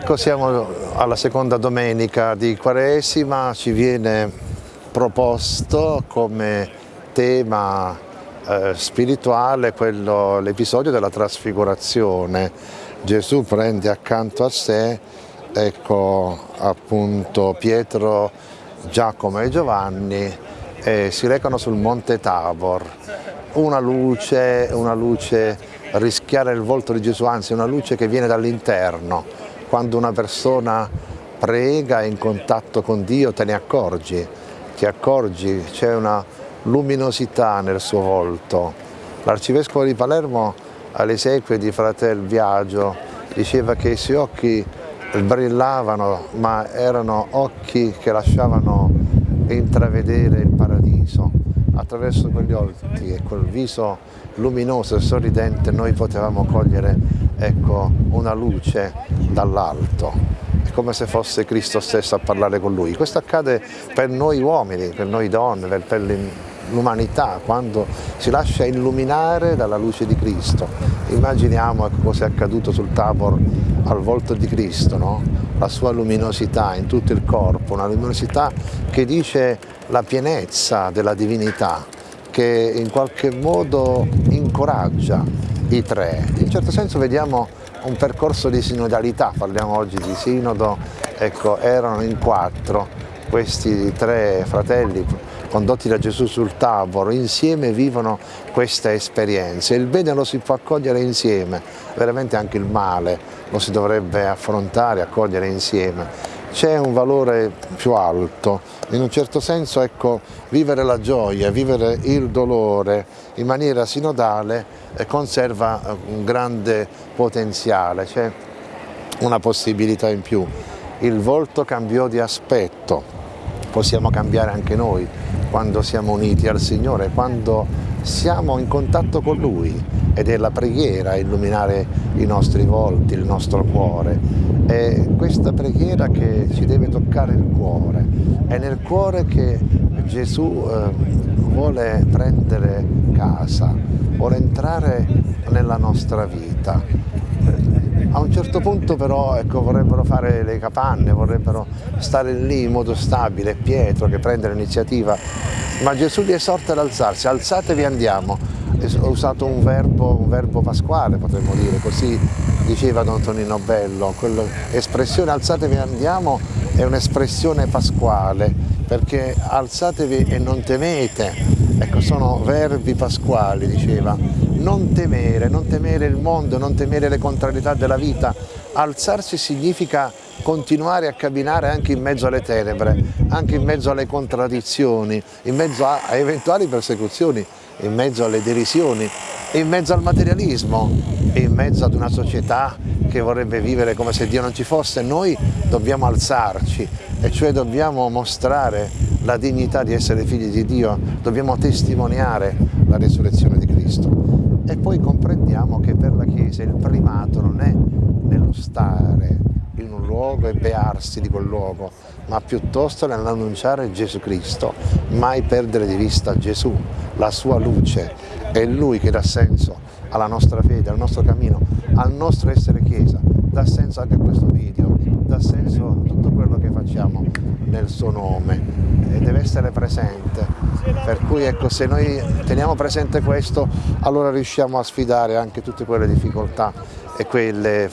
Ecco, siamo alla seconda domenica di Quaresima, ci viene proposto come tema eh, spirituale l'episodio della trasfigurazione. Gesù prende accanto a sé, ecco appunto Pietro, Giacomo e Giovanni e si recano sul monte Tabor. Una luce, una luce rischiare il volto di Gesù, anzi una luce che viene dall'interno, quando una persona prega è in contatto con Dio te ne accorgi, ti accorgi, c'è una luminosità nel suo volto. L'arcivescovo di Palermo alle esequie di Fratel Viaggio diceva che i suoi occhi brillavano ma erano occhi che lasciavano intravedere il paradiso. Attraverso quegli occhi e quel viso luminoso e sorridente noi potevamo cogliere ecco, una luce dall'alto, è come se fosse Cristo stesso a parlare con lui. Questo accade per noi uomini, per noi donne, per, l'umanità, quando si lascia illuminare dalla luce di Cristo. Immaginiamo ecco, cosa è accaduto sul Tabor al volto di Cristo, no? la sua luminosità in tutto il corpo, una luminosità che dice la pienezza della divinità, che in qualche modo incoraggia i tre. In certo senso vediamo un percorso di sinodalità, parliamo oggi di sinodo, ecco, erano in quattro questi tre fratelli condotti da Gesù sul Tabor, insieme vivono questa esperienza. Il bene lo si può accogliere insieme, veramente anche il male lo si dovrebbe affrontare, accogliere insieme c'è un valore più alto, in un certo senso ecco, vivere la gioia, vivere il dolore in maniera sinodale eh, conserva eh, un grande potenziale, c'è una possibilità in più. Il volto cambiò di aspetto, possiamo cambiare anche noi quando siamo uniti al Signore, quando siamo in contatto con Lui ed è la preghiera a illuminare i nostri volti, il nostro cuore. È questa preghiera che ci deve toccare il cuore, è nel cuore che Gesù eh, vuole prendere casa, vuole entrare nella nostra vita. A un certo punto però ecco, vorrebbero fare le capanne, vorrebbero stare lì in modo stabile, Pietro che prende l'iniziativa, ma Gesù li esorta ad alzarsi, alzatevi andiamo. Ho usato un verbo, un verbo pasquale potremmo dire, così diceva Don Tonino Bello, l'espressione alzatevi andiamo è un'espressione pasquale, perché alzatevi e non temete, ecco sono verbi pasquali diceva, non temere, non temere il mondo, non temere le contrarietà della vita, alzarsi significa continuare a camminare anche in mezzo alle tenebre, anche in mezzo alle contraddizioni, in mezzo a, a eventuali persecuzioni, in mezzo alle derisioni, in mezzo al materialismo, in mezzo ad una società che vorrebbe vivere come se Dio non ci fosse, noi dobbiamo alzarci e cioè dobbiamo mostrare la dignità di essere figli di Dio, dobbiamo testimoniare la risurrezione di Cristo. E poi comprendiamo che per la Chiesa il primato non è nello stare in un luogo e bearsi di quel luogo, ma piuttosto nell'annunciare Gesù Cristo, mai perdere di vista Gesù, la sua luce, è Lui che dà senso alla nostra fede, al nostro cammino, al nostro essere Chiesa, dà senso anche a questo video, dà senso a tutto quello che facciamo nel suo nome e deve essere presente. Per cui ecco, se noi teniamo presente questo, allora riusciamo a sfidare anche tutte quelle difficoltà e quelle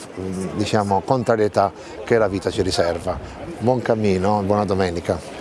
diciamo, contrarietà che la vita ci riserva. Buon cammino, buona domenica.